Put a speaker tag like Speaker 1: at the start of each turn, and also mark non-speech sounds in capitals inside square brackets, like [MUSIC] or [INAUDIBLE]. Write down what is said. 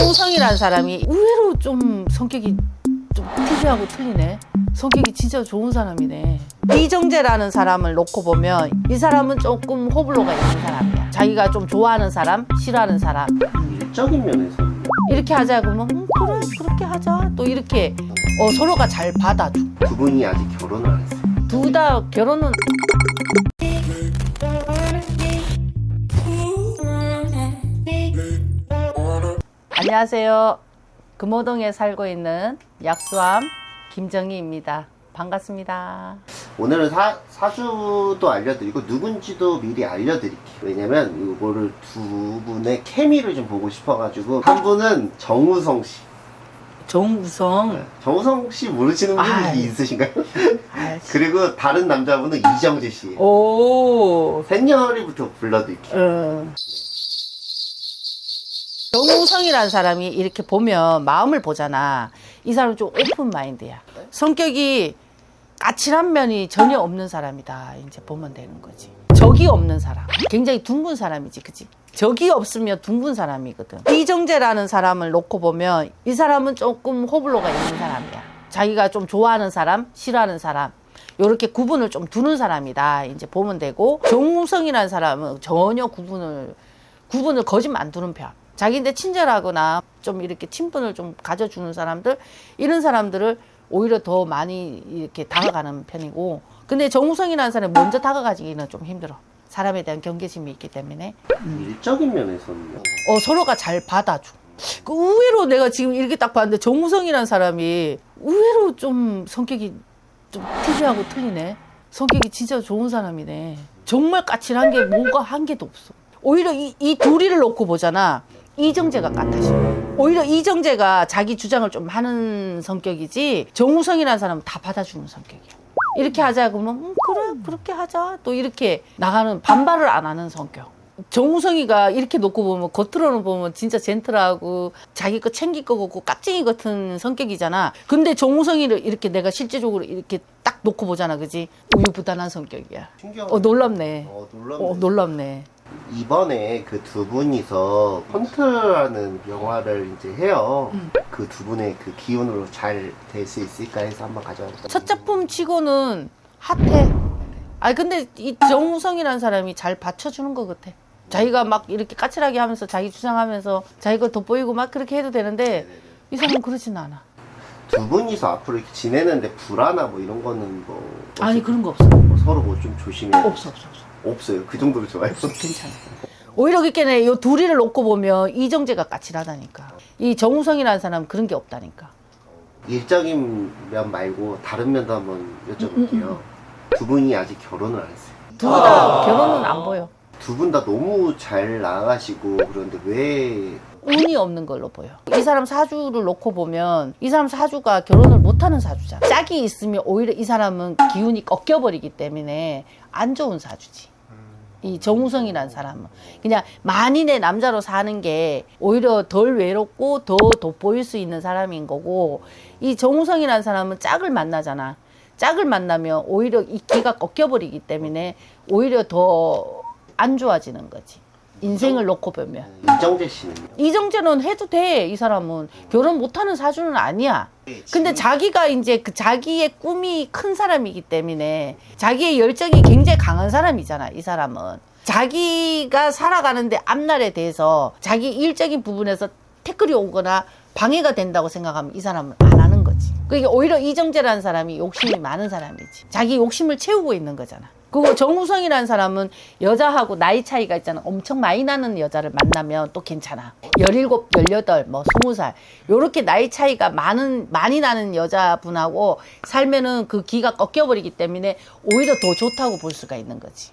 Speaker 1: 정우성이라는 사람이 의외로 좀 성격이 좀 특이하고 틀리네. 성격이 진짜 좋은 사람이네. 이정재라는 사람을 놓고 보면 이 사람은 조금 호불호가 있는 사람이야. 자기가 좀 좋아하는 사람, 싫어하는 사람.
Speaker 2: 일적인 면에서는
Speaker 1: 이렇게 하자 그러면 음, 그래 그렇게 하자. 또 이렇게 어, 서로가 잘 받아줘.
Speaker 2: 두 분이 아직 결혼을 안 했어요.
Speaker 1: 둘 다 결혼은 안녕하세요. 금호동에 살고 있는 약수함 김정희입니다. 반갑습니다.
Speaker 2: 오늘은 사, 사주도 알려드리고 누군지도 미리 알려드릴게요. 왜냐면 이거를 두 분의 케미를 좀 보고 싶어가지고 한 분은 정우성 씨.
Speaker 1: 정우성.
Speaker 2: 정우성 씨 모르시는 분이
Speaker 1: 아이.
Speaker 2: 있으신가요? [LAUGHS] 그리고 다른 남자분은 이정재 씨.
Speaker 1: 오.
Speaker 2: 샛녀리부터 불러드릴게요.
Speaker 1: 어. 정우성이라는 사람이 이렇게 보면 마음을 보잖아. 이 사람은 좀 오픈 마인드야. 성격이 까칠한 면이 전혀 없는 사람이다. 이제 보면 되는 거지. 적이 없는 사람. 굉장히 둥근 사람이지, 그치? 적이 없으면 둥근 사람이거든. 이정재라는 사람을 놓고 보면 이 사람은 조금 호불호가 있는 사람이야. 자기가 좀 좋아하는 사람, 싫어하는 사람. 요렇게 구분을 좀 두는 사람이다. 이제 보면 되고 정우성이라는 사람은 전혀 구분을 구분을 거짓말 안 두는 편. 자기인데 친절하거나 좀 이렇게 친분을 좀 가져주는 사람들 이런 사람들을 오히려 더 많이 이렇게 다가가는 편이고 근데 정우성이라는 사람이 먼저 다가가기는 좀 힘들어. 사람에 대한 경계심이 있기 때문에
Speaker 2: 일적인 면에서는요.
Speaker 1: 어, 서로가 잘 받아줘. 그 의외로 내가 지금 이렇게 딱 봤는데 정우성이라는 사람이 의외로 좀 성격이 좀 특이하고 틀리네. 성격이 진짜 좋은 사람이네. 정말 까칠한 게 뭔가 한 개도 없어. 오히려 이, 이 둘이를 놓고 보잖아. 이정재가 까다셔. 오히려 이정재가 자기 주장을 좀 하는 성격이지 정우성이라는 사람은 다 받아주는 성격이야. 이렇게 하자 그러면 음, 그래 그렇게 하자 또 이렇게 나가는 반발을 안 하는 성격. 정우성이가 이렇게 놓고 보면 겉으로는 보면 진짜 젠틀하고 자기 거 챙길 거 같고 깍쟁이 같은 성격이잖아. 근데 정우성이를 이렇게 내가 실제적으로 이렇게 딱 놓고 보잖아, 그지? 우유부단한 성격이야.
Speaker 2: 신기하네.
Speaker 1: 어 놀랍네.
Speaker 2: 어, 놀랍네.
Speaker 1: 어 놀랍네.
Speaker 2: 이번에 그 두 분이서 헌트라는 영화를 이제 해요.
Speaker 1: 음.
Speaker 2: 그두 분의 그 기운으로 잘 될 수 있을까 해서 한번 가져왔어요.
Speaker 1: 첫 작품 치고는 핫해. 아니 근데 이 정우성이라는 사람이 잘 받쳐주는 것 같아. 자기가 막 이렇게 까칠하게 하면서 자기 주장하면서 자기 거 돋보이고 막 그렇게 해도 되는데 이 사람은 그러진 않아.
Speaker 2: 두 분이서 앞으로 이렇게 지내는데 불안하 뭐 이런 거는 뭐
Speaker 1: 아니 그런 거 없어.
Speaker 2: 뭐 서로 뭐 좀 조심해
Speaker 1: 없어 없어 없어.
Speaker 2: 없어요. 그 정도로 좋아요. [LAUGHS]
Speaker 1: 괜찮아. 오히려 그렇게 요 둘이를 놓고 보면 이정재가 까칠하다니까. 이 정우성이라는 사람은 그런 게 없다니까.
Speaker 2: 일적인 면 말고 다른 면도 한번 여쭤볼게요. 두 분이 아직 결혼을 안 했어요.
Speaker 1: 둘다 결혼은 안 보여.
Speaker 2: 두 분 다 너무 잘 나가시고 그런데 왜
Speaker 1: 운이 없는 걸로 보여. 이 사람 사주를 놓고 보면 이 사람 사주가 결혼을 못하는 사주잖아. 짝이 있으면 오히려 이 사람은 기운이 꺾여버리기 때문에 안 좋은 사주지. 이 정우성이라는 사람은 그냥 만인의 남자로 사는 게 오히려 덜 외롭고 더 돋보일 수 있는 사람인 거고 이 정우성이라는 사람은 짝을 만나잖아. 짝을 만나면 오히려 이 기가 꺾여버리기 때문에 오히려 더 안 좋아지는 거지. 인생을 놓고 보면.
Speaker 2: 이정재 씨는요?
Speaker 1: 이정재는 해도 돼. 이 사람은 결혼 못하는 사주는 아니야. 근데 자기가 이제 그 자기의 꿈이 큰 사람이기 때문에 자기의 열정이 굉장히 강한 사람이잖아. 이 사람은 자기가 살아가는데 앞날에 대해서 자기 일적인 부분에서 태클이 오거나 방해가 된다고 생각하면 이 사람은 안 하는 거지. 그게 오히려 이정재라는 사람이 욕심이 많은 사람이지. 자기 욕심을 채우고 있는 거잖아. 그리고 정우성이라는 사람은 여자하고 나이 차이가 있잖아. 엄청 많이 나는 여자를 만나면 또 괜찮아. 17, 18, 뭐 20살. 요렇게 나이 차이가 많은, 많이 나는 여자분하고 살면은 그 기가 꺾여버리기 때문에 오히려 더 좋다고 볼 수가 있는 거지.